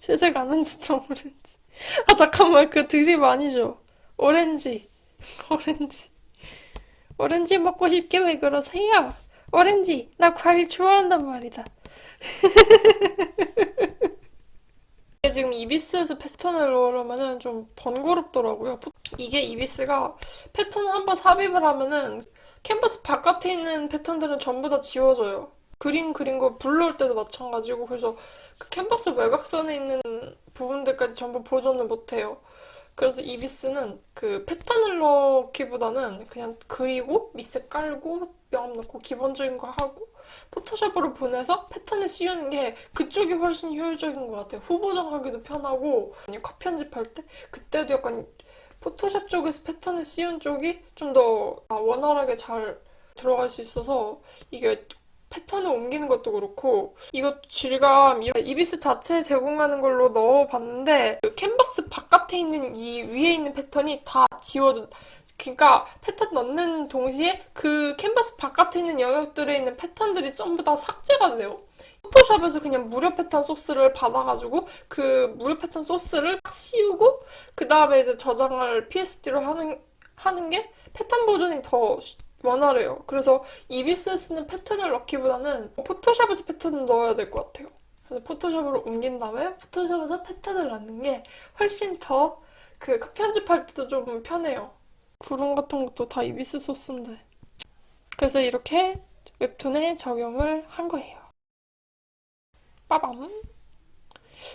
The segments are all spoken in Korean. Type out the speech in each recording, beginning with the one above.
채색 아는 진짜 오렌지. 아, 잠깐만. 그 드립 아니죠? 오렌지. 오렌지. 오렌지 먹고 싶게 왜 그러세요? 오렌지. 나 과일 좋아한단 말이다. 지금 이비스에서 패턴을 넣으려면은 좀 번거롭더라고요. 이게 이비스가 패턴 한번 삽입을 하면은 캔버스 바깥에 있는 패턴들은 전부 다 지워져요. 그림 그린 거 불러올 때도 마찬가지고 그래서 그 캔버스 외곽선에 있는 부분들까지 전부 보존을 못해요. 그래서 이비스는 그 패턴을 넣기보다는 그냥 그리고 밑에 깔고 명 넣고 기본적인 거 하고 포토샵으로 보내서 패턴을 씌우는 게 그쪽이 훨씬 효율적인 것 같아요. 후보 정하기도 편하고 컷 편집할 때 그때도 약간 포토샵 쪽에서 패턴을 씌운 쪽이 좀 더 원활하게 잘 들어갈 수 있어서 이게 패턴을 옮기는 것도 그렇고 이것 질감 이비스 자체 제공하는 걸로 넣어봤는데 그 캔버스 바깥에 있는 이 위에 있는 패턴이 다 지워진 그러니까 패턴 넣는 동시에 그 캔버스 바깥에 있는 영역들에 있는 패턴들이 전부 다 삭제가 돼요. 포토샵에서 그냥 무료 패턴 소스를 받아가지고 그 무료 패턴 소스를 딱 씌우고 그 다음에 이제 저장을 PSD로 하는 하는 게 패턴 보존이 더 원활해요. 그래서 이비스에 쓰는 패턴을 넣기보다는 포토샵에서 패턴을 넣어야 될 것 같아요. 그래서 포토샵으로 옮긴 다음에 포토샵에서 패턴을 넣는 게 훨씬 더 그 편집할 때도 좀 편해요. 구름 같은 것도 다 이비스 소스인데. 그래서 이렇게 웹툰에 적용을 한 거예요. 빠밤.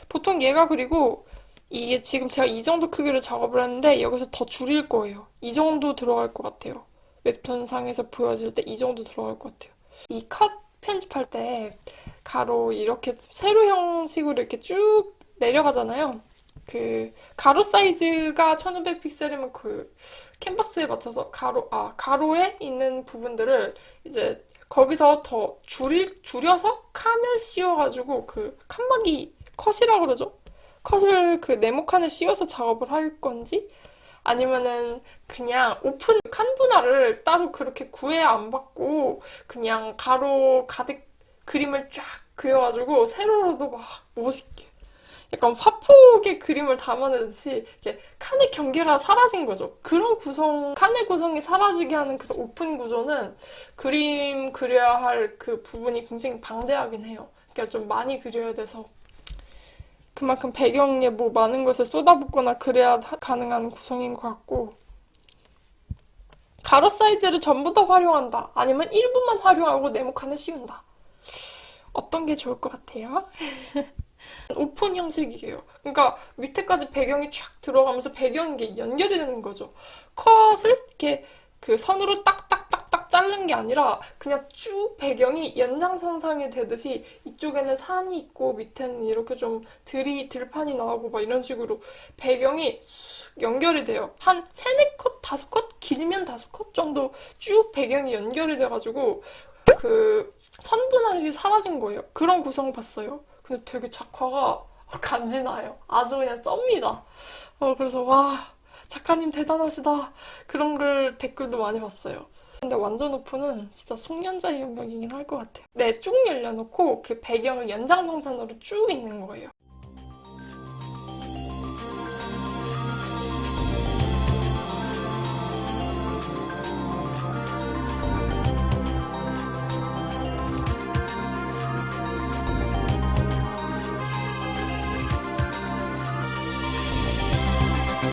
보통 얘가 그리고 이게 지금 제가 이 정도 크기로 작업을 했는데 여기서 더 줄일 거예요. 이 정도 들어갈 것 같아요. 웹툰상에서 보여질 때 이 정도 들어갈 것 같아요. 이 컷 편집할 때 가로 이렇게 세로 형식으로 이렇게 쭉 내려가잖아요. 그 가로 사이즈가 1500 픽셀이면 그 캔버스에 맞춰서 가로 아 가로에 있는 부분들을 이제 거기서 더 줄일 줄여서 칸을 씌워가지고 그 칸막이 컷이라고 그러죠. 컷을 그 네모 칸을 씌워서 작업을 할 건지 아니면은 그냥 오픈 칸 분할을 따로 그렇게 구애 안 받고 그냥 가로 가득 그림을 쫙 그려가지고 세로로도 막 멋있게 약간 화폭의 그림을 담아내듯이 이렇게 칸의 경계가 사라진 거죠. 그런 구성, 칸의 구성이 사라지게 하는 그런 오픈 구조는 그림 그려야 할 그 부분이 굉장히 방대하긴 해요. 그러니까 좀 많이 그려야 돼서 그만큼 배경에 뭐 많은 것을 쏟아붓거나 그래야 가능한 구성인 것 같고 가로 사이즈를 전부 다 활용한다. 아니면 일부만 활용하고 네모칸에 씌운다. 어떤 게 좋을 것 같아요? 오픈 형식이에요. 그러니까 밑에까지 배경이 쫙 들어가면서 배경인 게 연결이 되는 거죠. 컷을 이렇게 그 선으로 딱딱딱딱 자른 게 아니라 그냥 쭉 배경이 연장선상이 되듯이 이쪽에는 산이 있고 밑에는 이렇게 좀 들이 들판이 나오고 막 이런 식으로 배경이 쑥 연결이 돼요. 한 세네 컷, 다섯 컷 길면 다섯 컷 정도 쭉 배경이 연결이 돼가지고 그 선분할이 사라진 거예요. 그런 구성 봤어요. 근데 되게 작화가 간지나요. 아주 그냥 쩝니다. 어, 그래서 와 작가님 대단하시다. 그런 글 댓글도 많이 봤어요. 근데 완전 오픈은 진짜 숙련자의 영역이긴 할 것 같아요. 네, 쭉 열려놓고 그 배경을 연장성산으로 쭉 있는 거예요.